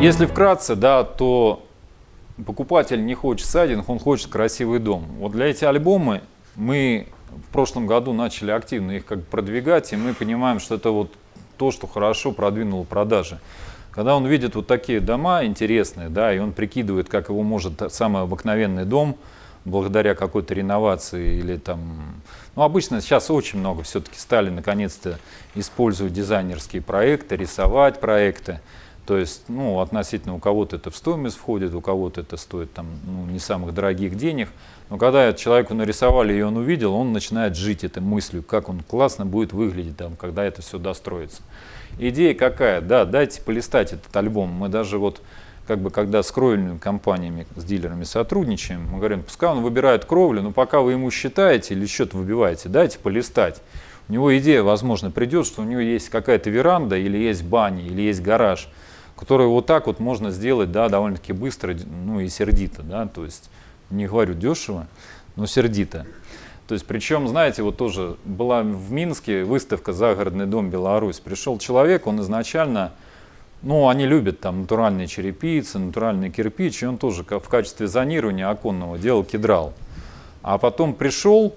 Если вкратце, да, то покупатель не хочет сайдинг, он хочет красивый дом. Вот для эти альбомы мы в прошлом году начали активно их как продвигать, и мы понимаем, что это вот то, что хорошо продвинуло продажи. Когда он видит вот такие дома интересные, да, и он прикидывает, как его может самый обыкновенный дом благодаря какой-то реновации или там... Ну, обычно сейчас очень много все-таки стали наконец-то использовать дизайнерские проекты, рисовать проекты. То есть, ну, относительно у кого-то это в стоимость входит, у кого-то это стоит там, ну, не самых дорогих денег. Но когда человеку нарисовали и он увидел, он начинает жить этой мыслью, как он классно будет выглядеть, там, когда это все достроится. Идея какая? Да, дайте полистать этот альбом. Мы даже вот, как бы, когда с кровельными компаниями, с дилерами сотрудничаем, мы говорим, пускай он выбирает кровлю, но пока вы ему считаете или счет выбиваете, дайте полистать. У него идея, возможно, придет, что у него есть какая-то веранда, или есть баня, или есть гараж – которую вот так вот можно сделать, да, довольно-таки быстро, ну и сердито, да, то есть не говорю дешево, но сердито. То есть, причем, знаете, вот тоже была в Минске выставка «Загородный дом Беларусь». Пришел человек, он изначально, ну, они любят там натуральные черепицы, натуральный кирпич, и он тоже в качестве зонирования оконного делал кедрал. А потом пришел,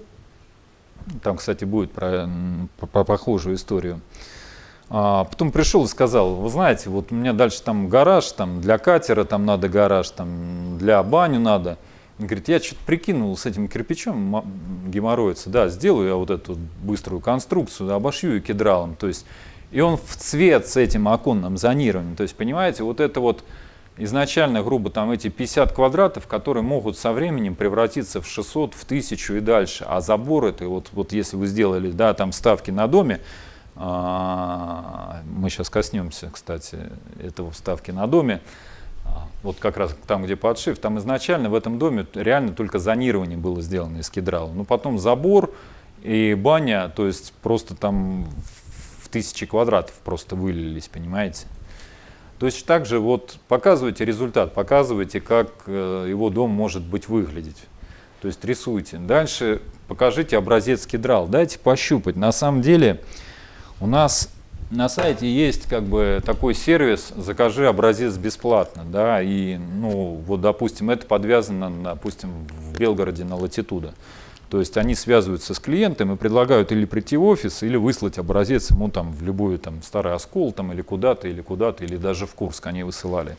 там, кстати, будет про, про похожую историю, а потом пришел и сказал, вы знаете, вот у меня дальше там гараж, там для катера там надо гараж, там для баню надо. Он говорит, я что-то прикинул с этим кирпичом геморроица, да, сделаю я вот эту быструю конструкцию, обошью ее кедралом. То есть, и он в цвет с этим оконным зонированием. То есть, понимаете, вот это вот изначально, грубо, там эти 50 квадратов, которые могут со временем превратиться в 600, в 1000 и дальше. А забор это, вот, вот если вы сделали, да, там ставки на доме, мы сейчас коснемся, кстати, этого вставки на доме. А, вот как раз там, где подшив, там изначально в этом доме реально только зонирование было сделано из кедрала. Но потом забор и баня, то есть просто там в тысячи квадратов просто вылились, понимаете? То есть также вот показывайте результат, показывайте, как э, его дом может быть выглядеть. То есть рисуйте. Дальше покажите образец кедрал, дайте пощупать. На самом деле у нас на сайте есть как бы такой сервис «Закажи образец бесплатно». Да, и, ну, вот, допустим, это подвязано, допустим, в Белгороде на Латитуда. То есть они связываются с клиентом и предлагают или прийти в офис, или выслать образец ему там в любую там старый оскол там, или куда-то, или куда-то, или даже в Курск они высылали.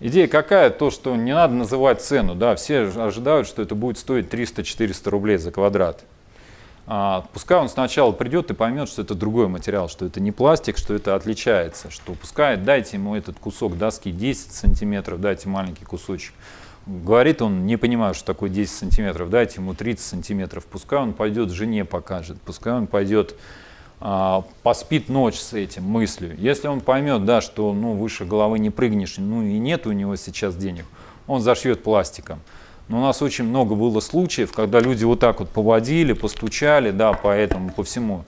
Идея какая? То, что не надо называть цену. Да, все ожидают, что это будет стоить 300-400 рублей за квадрат. А, пускай он сначала придет и поймет, что это другой материал, что это не пластик, что это отличается, что пускай дайте ему этот кусок доски 10 сантиметров, дайте маленький кусочек. Говорит он, не понимаю, что такое 10 сантиметров, дайте ему 30 сантиметров, пускай он пойдет жене покажет, пускай он пойдет а, поспит ночь с этим мыслью. Если он поймет, да, что ну, выше головы не прыгнешь, ну и нет у него сейчас денег, он зашьет пластиком. Но у нас очень много было случаев, когда люди вот так вот поводили, постучали, да, по этому, по всему.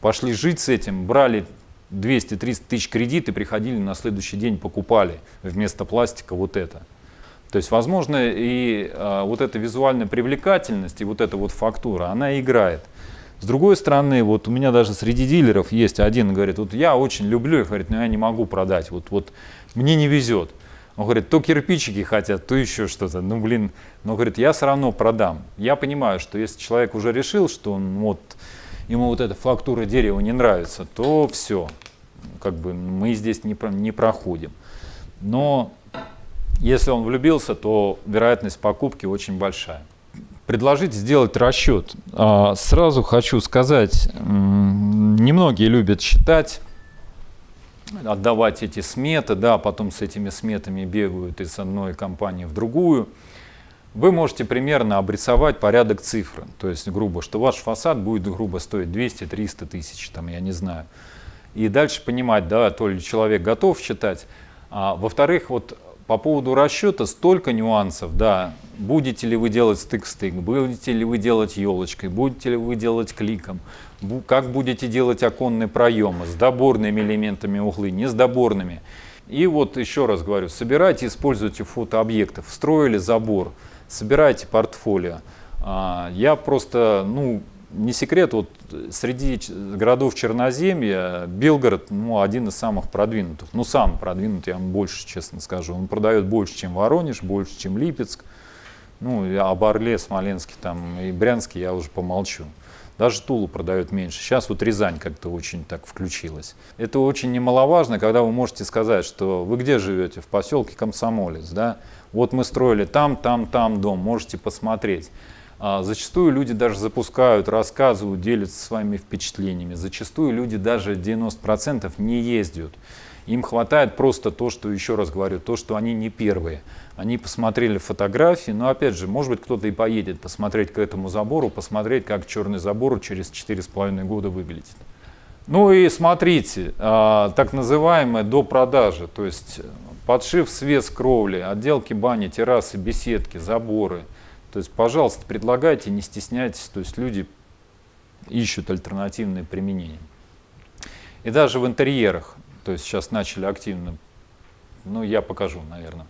Пошли жить с этим, брали 200-300 тысяч кредит и приходили на следующий день, покупали вместо пластика вот это. То есть, возможно, и а, вот эта визуальная привлекательность и вот эта вот фактура, она играет. С другой стороны, вот у меня даже среди дилеров есть один, говорит, вот я очень люблю, говорит, но я не могу продать, вот, вот мне не везет. Он говорит, то кирпичики хотят, то еще что-то. Ну, блин, но говорит, я все равно продам. Я понимаю, что если человек уже решил, что он вот, ему вот эта фактура дерева не нравится, то все, как бы мы здесь не, не проходим. Но если он влюбился, то вероятность покупки очень большая. Предложить сделать расчет. А, сразу хочу сказать, немногие любят считать, отдавать эти сметы, да, потом с этими сметами бегают из одной компании в другую. Вы можете примерно обрисовать порядок цифры, то есть грубо, что ваш фасад будет грубо стоить 200-300 тысяч, там, я не знаю. И дальше понимать, да, то ли человек готов считать. А, Во-вторых, вот по поводу расчета столько нюансов, да, будете ли вы делать стык-стык, будете ли вы делать елочкой, будете ли вы делать кликом, как будете делать оконные проемы, с доборными элементами углы, не с доборными. И вот еще раз говорю, собирайте, используйте фотообъекты, встроили забор, собирайте портфолио. А, я просто, ну, не секрет, вот среди городов Черноземья Белгород ну, один из самых продвинутых. Ну, сам продвинутый, я вам больше честно скажу. Он продает больше, чем Воронеж, больше, чем Липецк. Ну, об Орле, Смоленске там, и Брянске я уже помолчу. Даже Тулу продают меньше. Сейчас вот Рязань как-то очень так включилась. Это очень немаловажно, когда вы можете сказать, что вы где живете? В поселке Комсомолец, да? Вот мы строили там, там, там дом, можете посмотреть. А зачастую люди даже запускают, рассказывают, делятся своими впечатлениями. Зачастую люди даже 90% не ездят. Им хватает просто то, что, еще раз говорю, то, что они не первые. Они посмотрели фотографии, но опять же, может быть, кто-то и поедет посмотреть к этому забору, посмотреть, как черный забор через 4,5 года выглядит. Ну и смотрите, а, так называемое до продажи, то есть подшив, свес кровли, отделки бани, террасы, беседки, заборы – то есть, пожалуйста, предлагайте, не стесняйтесь, то есть люди ищут альтернативные применения. И даже в интерьерах, то есть сейчас начали активно, ну я покажу, наверное.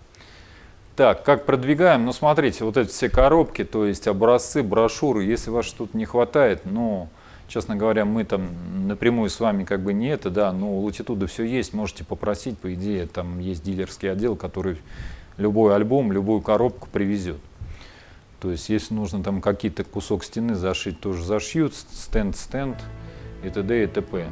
Так, как продвигаем? Ну смотрите, вот эти все коробки, то есть образцы, брошюры, если вас что-то не хватает, ну, честно говоря, мы там напрямую с вами как бы не это, да, но у Латитуда все есть, можете попросить, по идее, там есть дилерский отдел, который любой альбом, любую коробку привезет. То есть, если нужно там какие-то кусок стены зашить, тоже зашьют, стенд-стенд и т.д. и т.п.